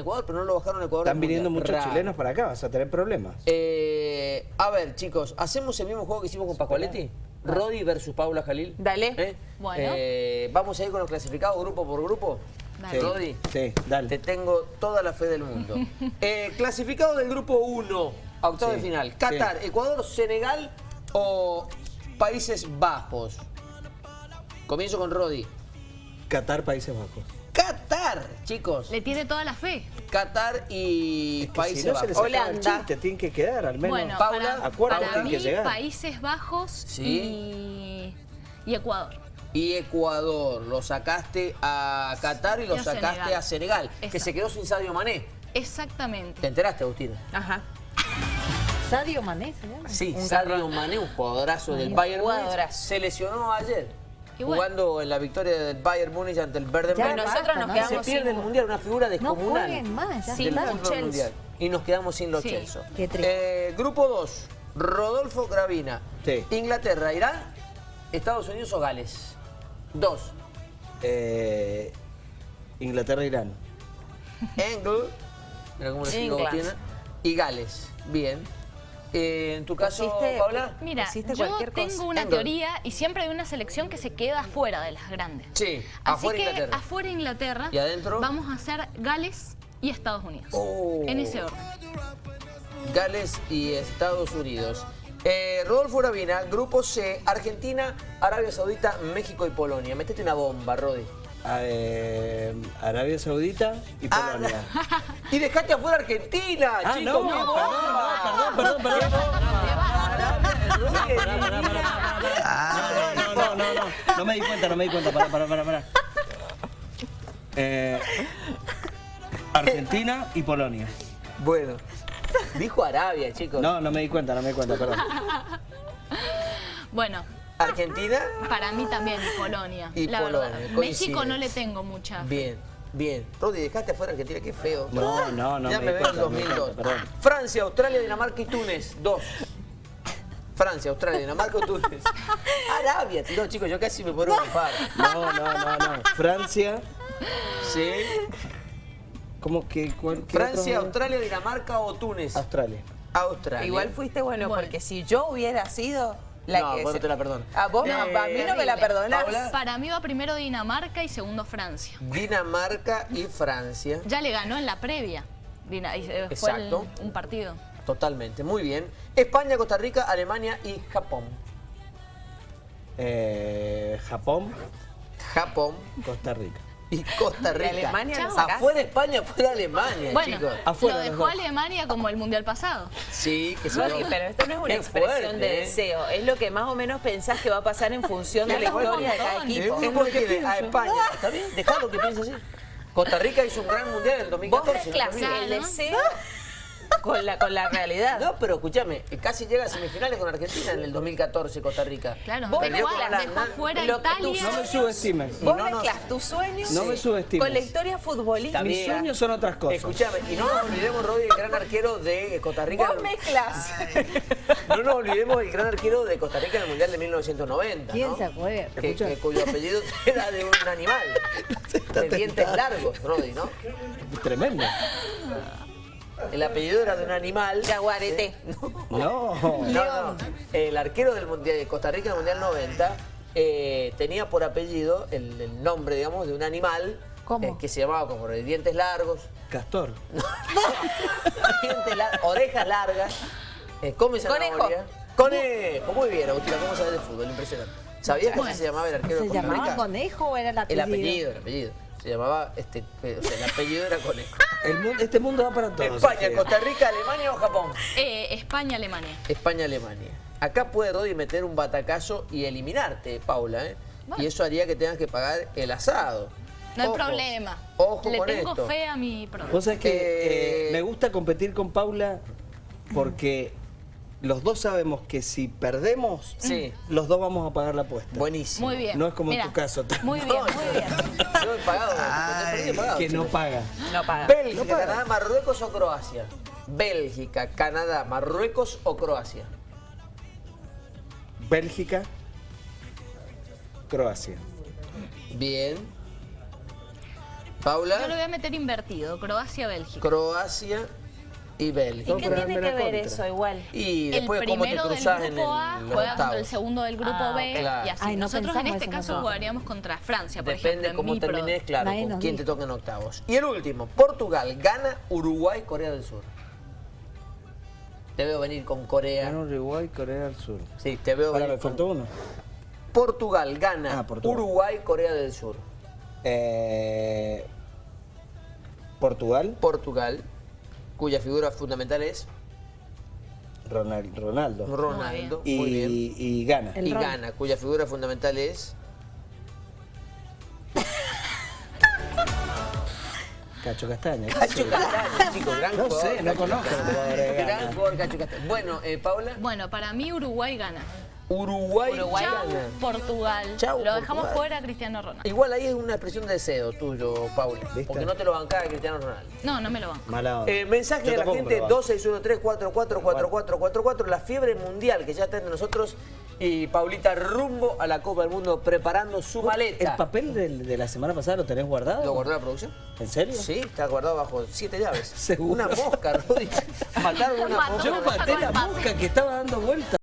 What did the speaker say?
Ecuador, pero no lo bajaron a Ecuador. Están viniendo Mundial. muchos chilenos para acá, vas a tener problemas. Eh, a ver, chicos, ¿hacemos el mismo juego que hicimos con Pascualetti? Rodi versus Paula Jalil. Dale. ¿Eh? Bueno. Eh, Vamos a ir con los clasificados grupo por grupo. Dale. Rodi, Sí, dale. te tengo toda la fe del mundo. Eh, clasificado del grupo 1, a octavo Sí, de final. Qatar, Ecuador, Senegal o Países Bajos. Comienzo con Rodi. Qatar, Países Bajos. Qatar, chicos. Le tiene toda la fe. Qatar y Que Países si no Bajos. Holanda. chiste, tienen que quedar al menos. Bueno, Paula, para, acuérdate para que mí, llegar. Países Bajos Sí. y, y Ecuador. y Ecuador. Lo sacaste a Qatar y lo sacaste Senegal. a Senegal, que se quedó sin Sadio Mané. Exactamente. ¿Te enteraste, Agustina? Ajá. Sadio Mané se llama. Sí, Un Sadio Mané, un jugadorazo del Bayern Múnich, jugadorazo. se lesionó ayer. Y bueno. Jugando en la victoria del Bayern Múnich ante el Ya, Bremen. nosotros nos ¿no? se quedamos pierde sin... el Mundial, una figura No descomunal. jueguen más, ya del fútbol mundial. Y nos quedamos sin los Sí. Chelsea. Qué triste. Eh, grupo 2, Rodolfo Gravina. Sí. Inglaterra, Irán, Estados Unidos o Gales. Dos. Eh, Inglaterra, Irán. Engel, mira cómo lo y Gales. Bien. Eh, en tu caso, Pusiste- Paula. Mira, yo tengo cosa. una teoría y siempre hay una selección que se queda fuera de las grandes. Sí, Así afuera que Inglaterra. afuera Inglaterra ¿Y adentro? vamos a hacer Gales y Estados Unidos. Oh. En ese orden. Gales y Estados Unidos. Eh, Rodolfo Gravina, Grupo C, Argentina, Arabia Saudita, México y Polonia. Metete una bomba, Rodi. A- eh, Arabia Saudita y Ah, Polonia. y dejate afuera Argentina, Ah, chicos. no, ¡Qué perdón, perdón, perdón, perdón. Rodi, Pará, pará, pará, pará. No, no, no, no, no me di cuenta, no me di cuenta, pará, pará, pará, pará. Eh, Argentina y Polonia. Bueno, dijo Arabia, chicos. No, no me di cuenta, no me di cuenta, perdón. Bueno, Argentina, para mí también Polonia. Y la Polonia, verdad. México no le tengo mucha. fe. bien, bien. Rodi, dejaste afuera Argentina, qué feo. No, no, no ya me me veo en cuenta, me di 2002. cuenta, perdón. Francia, Australia, Dinamarca y Túnez, dos. Francia, Australia, Dinamarca y Túnez. Arabia, no, chicos, yo casi me puedo. No, no, no, no. Francia, Sí. ¿cómo que? cuál- Francia, otro? Australia, Dinamarca o Túnez. Australia. Australia. Igual fuiste bueno, Bueno. porque si yo hubiera sido la No, que... vos no te la perdono. Ah, vos no, Eh, a mí no me la perdonás. Paula. Para mí va primero Dinamarca y segundo Francia. Dinamarca y Francia. Ya le ganó en la previa. Dina- eh, fue el- Exacto. un partido. Totalmente, muy bien. España, Costa Rica, Alemania y Japón. Eh, Japón, Japón Costa Rica. y Costa Rica. Alemania lo sacaste? Afuera España, afuera Alemania, Bueno, chicos. Afuera lo dejó. Alemania como el mundial pasado. Sí, que se Rodi, pero esto no es una Qué expresión fuerte, de ¿eh? deseo, es lo que más o menos pensás que va a pasar en función de la historia de cada. Es equipo. un grupo que a España. ¿Está bien? Dejalo que piense así. Costa Rica hizo un gran mundial en el Vos 2014. no te mezclas olvides. el ¿no? deseo con la, con la realidad. No, pero escúchame, casi llega a semifinales con Argentina en el 2014 Costa Rica. Claro, Vos con dejó fuera Lo Italia. No me subestimes. Vos no mezclas tus sueños No me subestimes. con la historia futbolística. Mis sueños son otras cosas. Escúchame, y no nos olvidemos, Rodi, el gran arquero de Costa Rica. Vos mezclas. No nos olvidemos el gran arquero de Costa Rica en el Mundial de 1990. ¿Quién ¿no? se acuerda? Que, que- cuyo apellido era de un animal. De dientes largos, Rodi, ¿no? Tremendo. El apellido era de un animal. Jaguarete. No. No, no. El arquero del mundial, de Costa Rica en el Mundial 90 eh, tenía por apellido el, el nombre, digamos, de un animal ¿Cómo? eh, que se llamaba como de dientes largos, Castor. dientes lar- orejas largas, eh, come Conejo. zanahoria. Conejo. Muy bien, Agustina, ¿cómo sabes de fútbol? Impresionante. ¿Sabías que así se llamaba el arquero ¿Se de Costa llamaba conejo o era el El apellido? apellido, el apellido. Se llamaba, este, o sea, el apellido era Conejo. El este mundo va para todos. España. Costa Rica, Alemania o Japón. Eh, España, Alemania. España, Alemania. Acá puede Rodi meter un batacazo y eliminarte, Paula, ¿eh? Bueno. Y eso haría que tengas que pagar el asado. No hay Ojo, problema. Ojo Le con tengo esto. fe a mi producto. Vos sabés que Eh, eh, me gusta competir con Paula porque los dos sabemos que si perdemos, Sí. los dos vamos a pagar la apuesta. Buenísimo. Muy bien. No es como en tu caso. Muy bien, muy bien. Yo he pagado, he perdido, he pagado, Que no paga. No paga. Bélgica, No paga. Canadá, Marruecos o Croacia. Bélgica, Canadá, Marruecos o Croacia. Bélgica, Croacia. Bien. Paula, Yo lo voy a meter invertido, Croacia-Bélgica. Croacia y ¿Y Bélgica. qué pero tiene que ver contra. eso igual? Y El después cómo te primero del cruzas en grupo A el, los juega contra el segundo del grupo Ah, B claro. y así. Ay, no Nosotros en este caso nosotros. jugaríamos contra Francia, por Depende ejemplo. en cómo termines, claro, Nadie con quién te toca en octavos. Y el último, Portugal gana Uruguay, Corea del Sur. Te veo venir con Corea. Gana Uruguay, Corea del Sur. Sí, te veo venir me con- faltó uno. Portugal gana Ah, Portugal. Uruguay, Corea del Sur. Eh, Portugal, Portugal, cuya figura fundamental es Ronald- Ronaldo. Ronaldo. Y, Muy bien. y gana. El y Ron. gana, cuya figura fundamental es Cacho Castaña. ¿qué Cacho sé? Castaño, chicos, gran No jugador. sé, no conozco Gran jugador Cacho Castaño. Bueno, eh, Paula, Bueno, para mí Uruguay gana. Uruguay, Uruguay Chau, gana. Portugal. Chau, lo dejamos Portugal. fuera a Cristiano Ronaldo. Igual ahí es una expresión de deseo tuyo, Paula. ¿Viste? Porque no te lo bancaba Cristiano Ronaldo. No, no me lo banco. Mala. Eh, mensaje Yo de la gente me lo banco. 2613-444444, la fiebre mundial que ya está entre nosotros y Paulita rumbo a la Copa del Mundo preparando su ¿El maleta. papel del- de, la semana pasada lo tenés guardado? ¿Lo guardó la producción? ¿En serio? Sí, está guardado bajo siete llaves. ¿Seguro? Una mosca, Rudy. Mataron una mosca. Yo maté la mosca que estaba dando vueltas.